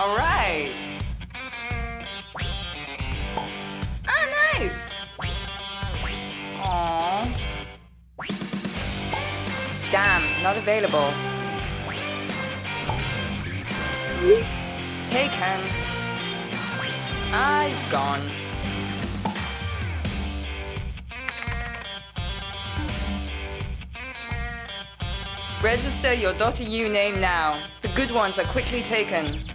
All right. Ah, nice. Aww. Damn, not available. Taken. Ah, he's gone. Register your .eu name now. The good ones are quickly taken.